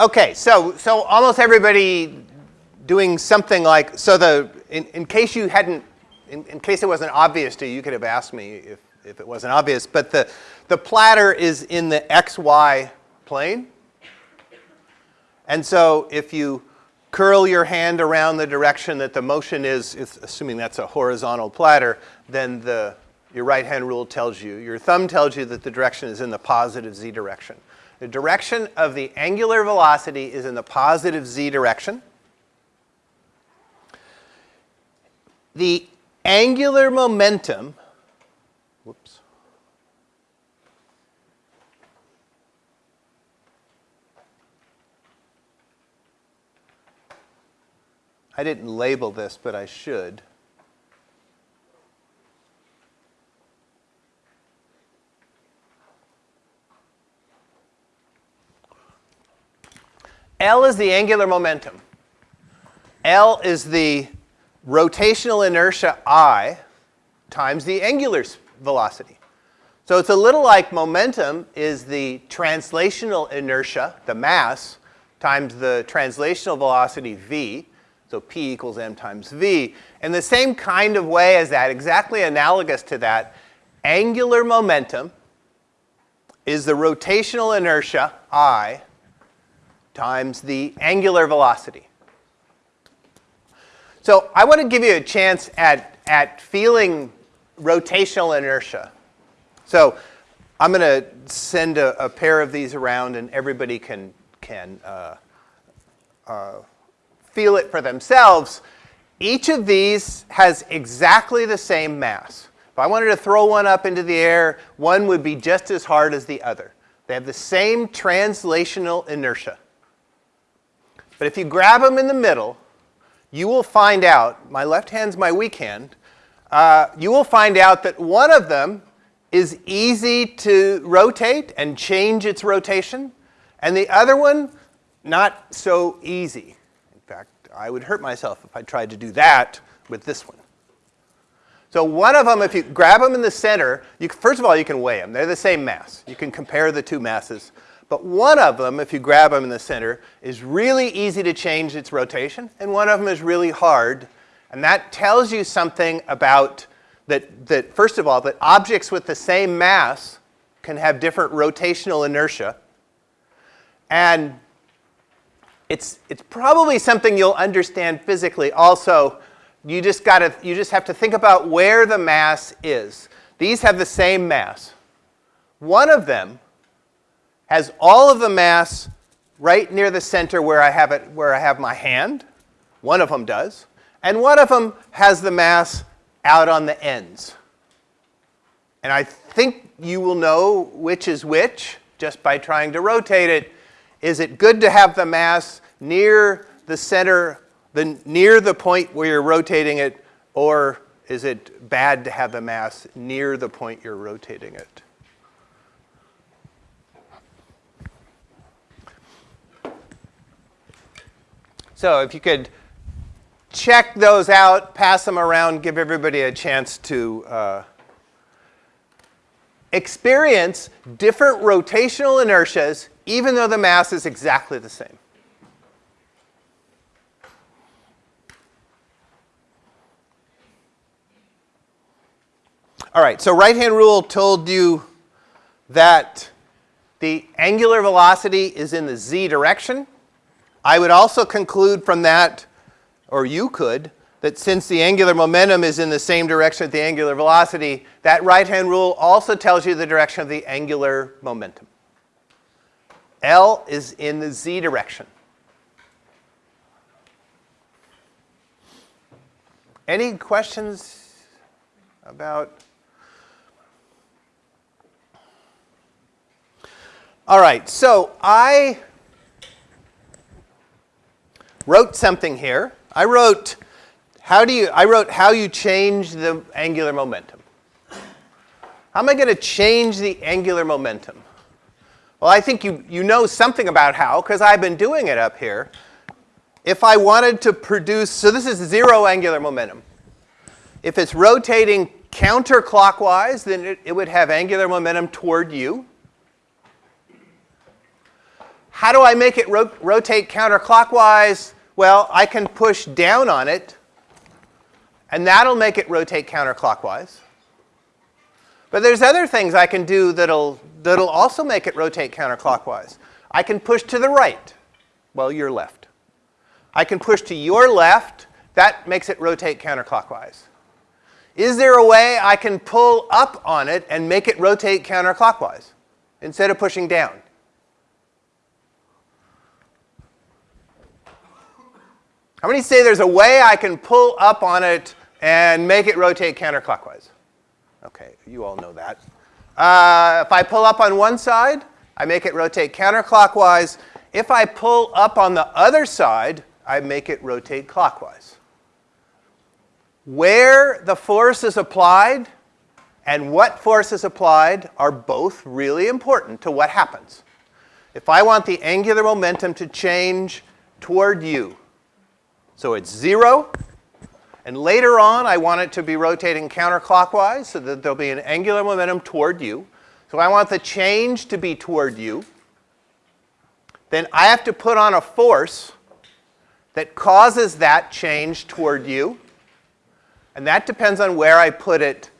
Okay, so, so almost everybody doing something like, so the, in, in case you hadn't, in, in case it wasn't obvious to you, you could have asked me if, if it wasn't obvious, but the, the platter is in the xy plane. And so if you curl your hand around the direction that the motion is, assuming that's a horizontal platter, then the, your right hand rule tells you, your thumb tells you that the direction is in the positive z direction. The direction of the angular velocity is in the positive z direction. The angular momentum, whoops, I didn't label this, but I should. L is the angular momentum. L is the rotational inertia I times the angular velocity. So it's a little like momentum is the translational inertia, the mass, times the translational velocity v. So P equals m times v. In the same kind of way as that, exactly analogous to that, angular momentum is the rotational inertia I times the angular velocity. So I want to give you a chance at, at feeling rotational inertia. So I'm going to send a, a, pair of these around and everybody can, can uh, uh, feel it for themselves. Each of these has exactly the same mass. If I wanted to throw one up into the air, one would be just as hard as the other. They have the same translational inertia. But if you grab them in the middle, you will find out, my left hand's my weak hand, uh, you will find out that one of them is easy to rotate and change its rotation, and the other one, not so easy. In fact, I would hurt myself if I tried to do that with this one. So one of them, if you grab them in the center, you, first of all, you can weigh them. They're the same mass. You can compare the two masses. But one of them, if you grab them in the center, is really easy to change its rotation, and one of them is really hard. And that tells you something about that, that first of all, that objects with the same mass can have different rotational inertia. And it's, it's probably something you'll understand physically. Also, you just, gotta, you just have to think about where the mass is. These have the same mass. One of them has all of the mass right near the center where I have it, where I have my hand. One of them does. And one of them has the mass out on the ends. And I think you will know which is which just by trying to rotate it. Is it good to have the mass near the center, the, near the point where you're rotating it, or is it bad to have the mass near the point you're rotating it? So if you could check those out, pass them around, give everybody a chance to uh, experience different rotational inertias even though the mass is exactly the same. All right, so right-hand rule told you that the angular velocity is in the z direction. I would also conclude from that, or you could, that since the angular momentum is in the same direction as the angular velocity, that right-hand rule also tells you the direction of the angular momentum. L is in the z direction. Any questions about? All right, so I wrote something here. I wrote how do you I wrote how you change the angular momentum. How am I going to change the angular momentum? Well, I think you, you know something about how because I've been doing it up here. If I wanted to produce, so this is zero angular momentum. If it's rotating counterclockwise, then it, it would have angular momentum toward you. How do I make it ro rotate counterclockwise? Well, I can push down on it, and that'll make it rotate counterclockwise. But there's other things I can do that'll, that'll also make it rotate counterclockwise. I can push to the right, well, your left. I can push to your left, that makes it rotate counterclockwise. Is there a way I can pull up on it and make it rotate counterclockwise instead of pushing down? How many say there's a way I can pull up on it and make it rotate counterclockwise? Okay, you all know that. Uh, if I pull up on one side, I make it rotate counterclockwise. If I pull up on the other side, I make it rotate clockwise. Where the force is applied and what force is applied are both really important to what happens. If I want the angular momentum to change toward you, so it's zero, and later on I want it to be rotating counterclockwise so that there'll be an angular momentum toward you. So I want the change to be toward you. Then I have to put on a force that causes that change toward you. And that depends on where I put it.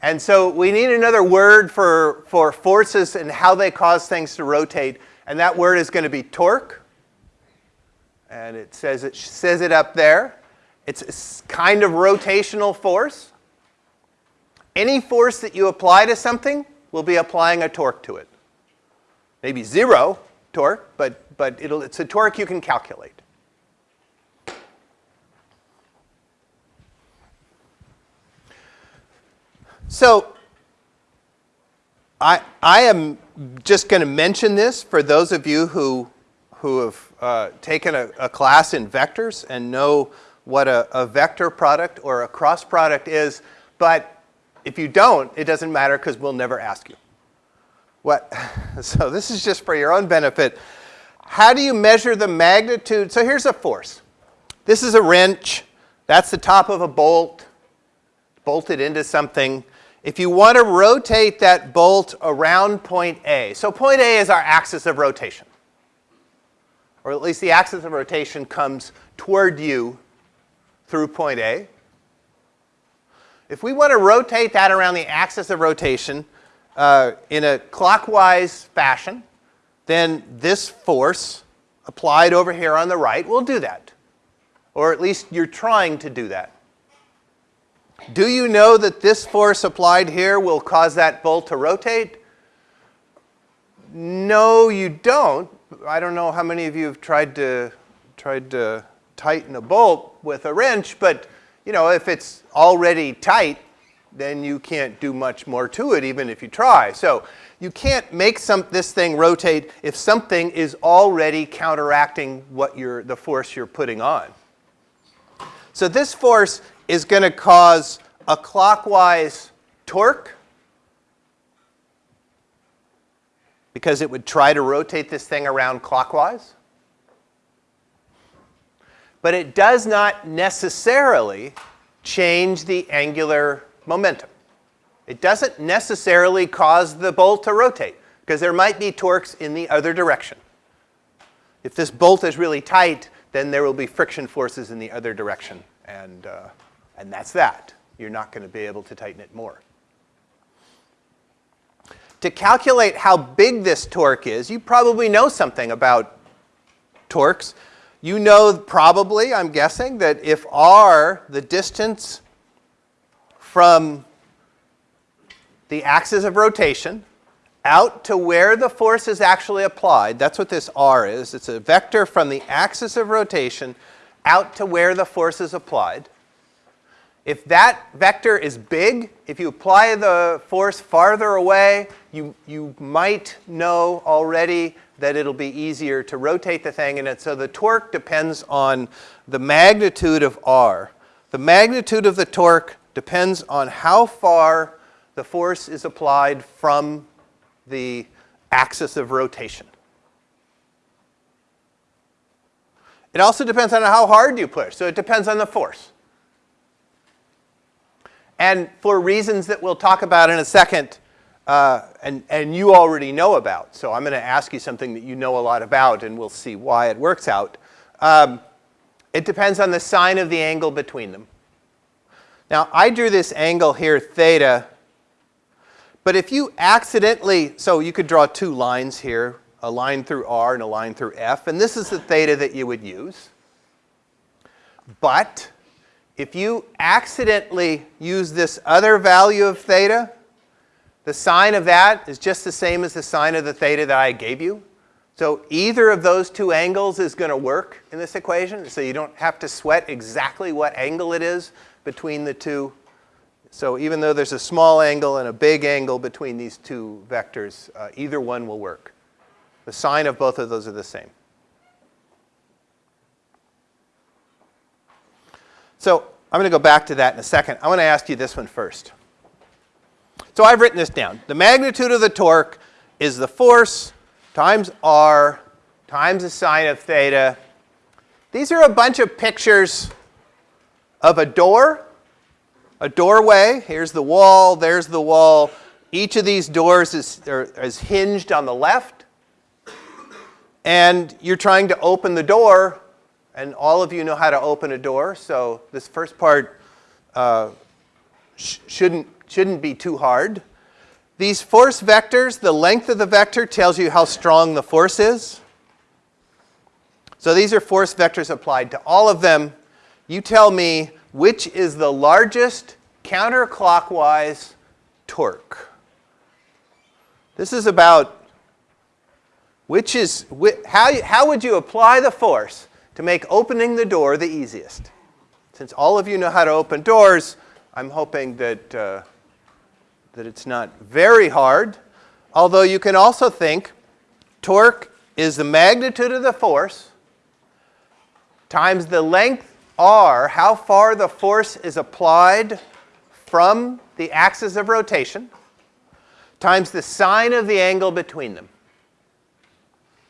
And so we need another word for, for forces and how they cause things to rotate. And that word is going to be torque. And it says it, says it up there. It's a kind of rotational force. Any force that you apply to something will be applying a torque to it. Maybe zero torque, but, but it's a torque you can calculate. So I, I am just going to mention this for those of you who, who have uh, taken a, a, class in vectors and know what a, a vector product or a cross product is. But if you don't, it doesn't matter because we'll never ask you. What? So this is just for your own benefit. How do you measure the magnitude? So here's a force. This is a wrench. That's the top of a bolt, bolted into something if you want to rotate that bolt around point A, so point A is our axis of rotation, or at least the axis of rotation comes toward you through point A. If we want to rotate that around the axis of rotation uh, in a clockwise fashion, then this force applied over here on the right will do that. Or at least you're trying to do that. Do you know that this force applied here will cause that bolt to rotate? No, you don't. I don't know how many of you have tried to, tried to tighten a bolt with a wrench, but you know, if it's already tight, then you can't do much more to it even if you try. So you can't make some, this thing rotate if something is already counteracting what you're, the force you're putting on. So this force is going to cause a clockwise torque because it would try to rotate this thing around clockwise. But it does not necessarily change the angular momentum. It doesn't necessarily cause the bolt to rotate because there might be torques in the other direction. If this bolt is really tight, then there will be friction forces in the other direction. And, uh, and that's that. You're not going to be able to tighten it more. To calculate how big this torque is, you probably know something about torques. You know probably, I'm guessing, that if r, the distance from the axis of rotation out to where the force is actually applied, that's what this r is. It's a vector from the axis of rotation out to where the force is applied. If that vector is big, if you apply the force farther away, you, you might know already that it'll be easier to rotate the thing. And so the torque depends on the magnitude of R. The magnitude of the torque depends on how far the force is applied from the axis of rotation. It also depends on how hard you push, so it depends on the force. And for reasons that we'll talk about in a second, uh, and, and you already know about. So I'm going to ask you something that you know a lot about, and we'll see why it works out. Um, it depends on the sine of the angle between them. Now, I drew this angle here, theta, but if you accidentally, so you could draw two lines here, a line through R and a line through F, and this is the theta that you would use. But if you accidentally use this other value of theta, the sine of that is just the same as the sine of the theta that I gave you. So either of those two angles is going to work in this equation, so you don't have to sweat exactly what angle it is between the two. So even though there's a small angle and a big angle between these two vectors, uh, either one will work. The sine of both of those are the same. So I'm going to go back to that in a second. I want to ask you this one first. So I've written this down. The magnitude of the torque is the force times r times the sine of theta. These are a bunch of pictures of a door, a doorway. Here's the wall, there's the wall. Each of these doors is, is hinged on the left. And you're trying to open the door, and all of you know how to open a door, so this first part uh, sh shouldn't, shouldn't be too hard. These force vectors, the length of the vector tells you how strong the force is. So these are force vectors applied to all of them. You tell me which is the largest counterclockwise torque. This is about which is, how, how would you apply the force to make opening the door the easiest? Since all of you know how to open doors, I'm hoping that, uh, that it's not very hard. Although you can also think torque is the magnitude of the force times the length r, how far the force is applied from the axis of rotation, times the sine of the angle between them.